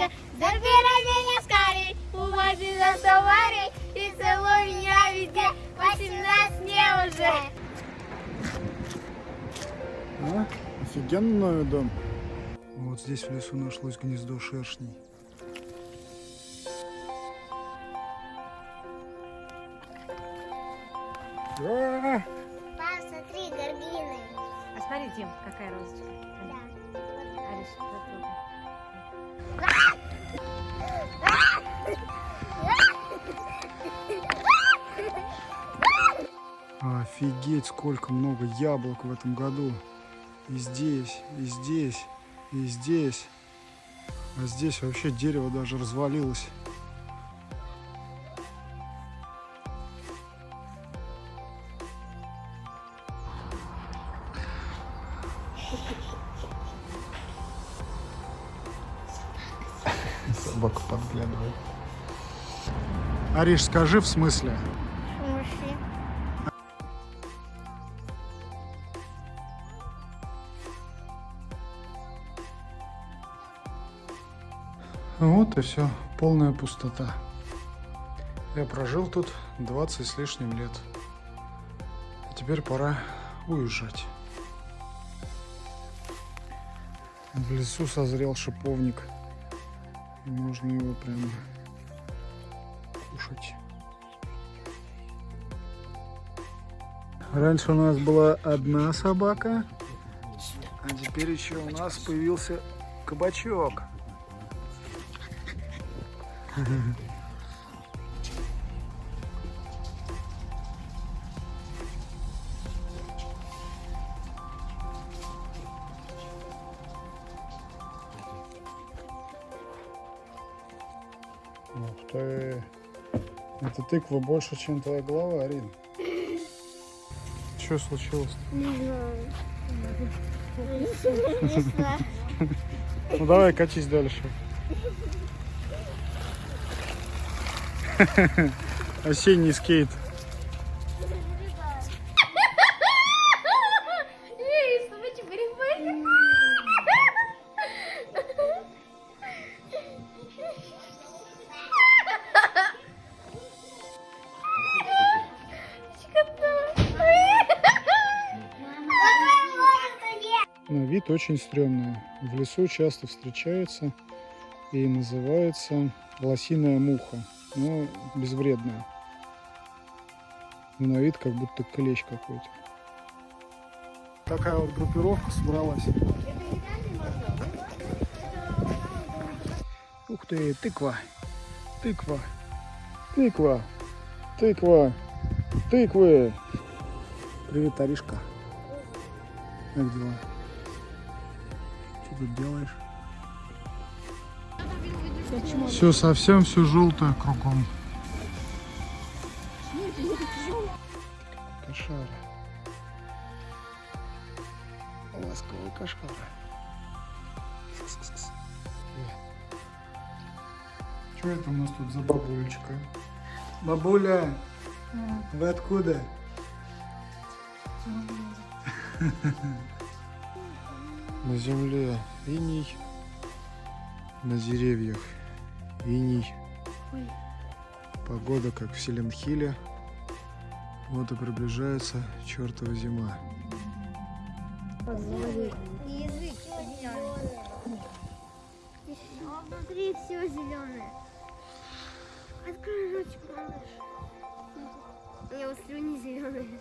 лучше. Забирай меня скорей, увози за саварей и целуй меня везде. 18 мне уже. А? Офигенный новый дом. Вот здесь в лесу нашлось гнездо шершней. А! Пап, смотри, горгины. А смотри, Дим, какая розочка. Да. Ариш, Офигеть, сколько много яблок в этом году. И здесь, и здесь, и здесь. А здесь вообще дерево даже развалилось. Собака подглядывает. Ариш, скажи в смысле? Вот и все, полная пустота. Я прожил тут 20 с лишним лет. А теперь пора уезжать. В лесу созрел шиповник. Можно его прямо кушать. Раньше у нас была одна собака, а теперь еще у нас появился кабачок. Ух ты! Это тыква больше, чем твоя голова, Арин. Что случилось? Не знаю. Ну давай, катись дальше. Осенний скейт. На вид очень стрёмная. В лесу часто встречается и называется лосиная муха. Но безвредная. Но на вид как будто клещ какой-то. Такая вот группировка собралась. Ух ты, тыква, тыква, тыква, тыква, тыквы. Привет, Аришка. Как дела? Что тут делаешь? Все совсем все желтое кругом. Кошара. Ласковый кошара. Что это у нас тут за бабулечка? Бабуля, вы откуда? На земле иней, на деревьях иней. Погода как в Селенхиле. Вот и приближается чертова зима. Язык зеленый. А внутри все зеленое. Открой ротик, малыш. У него слюни зеленые.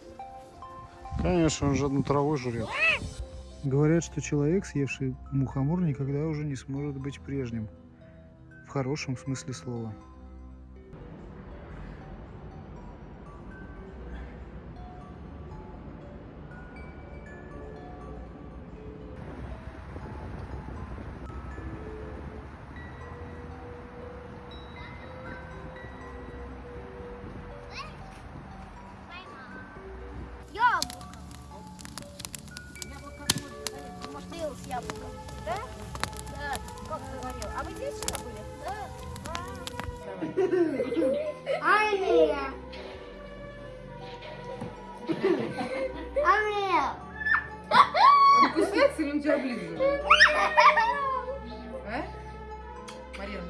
Конечно, он же одну траву жрет. Говорят, что человек, съевший мухомор, никогда уже не сможет быть прежним. В хорошем смысле слова. Яблоком? Да? Да. Как ты говорил? А вы здесь вчера были? Да. Ания. Ания. Он кусается или он тебя облизывает? А? Марин.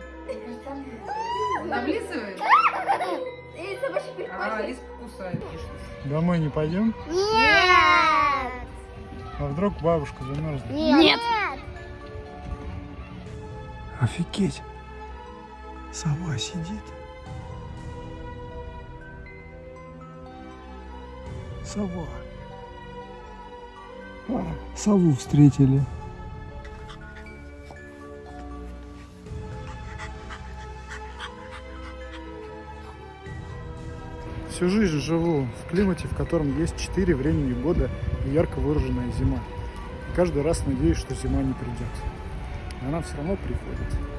Он облизывает? А, кусает. Домой не пойдем? Нет! А вдруг бабушка замерзнет? Нет! Офигеть! Сова сидит. Сова. А, сову встретили. Всю жизнь живу в климате, в котором есть четыре времени года и ярко выраженная зима. И каждый раз надеюсь, что зима не придет. Она все равно приходит.